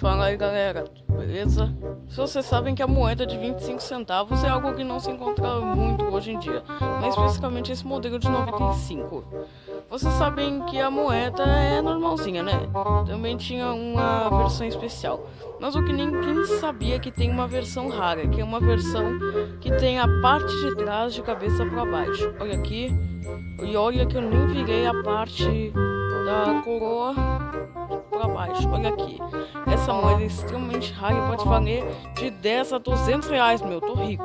Fala aí galera, beleza? Se vocês sabem que a moeda de 25 centavos é algo que não se encontra muito hoje em dia, mas especificamente esse modelo de 95. Vocês sabem que a moeda é normalzinha, né? Também tinha uma versão especial. Mas o que ninguém sabia é que tem uma versão rara, que é uma versão que tem a parte de trás de cabeça para baixo. Olha aqui. E olha que eu nem virei a parte da coroa para baixo. Olha aqui. Essa moeda é extremamente rara e pode valer de 10 a 200 reais, meu. Tô rico.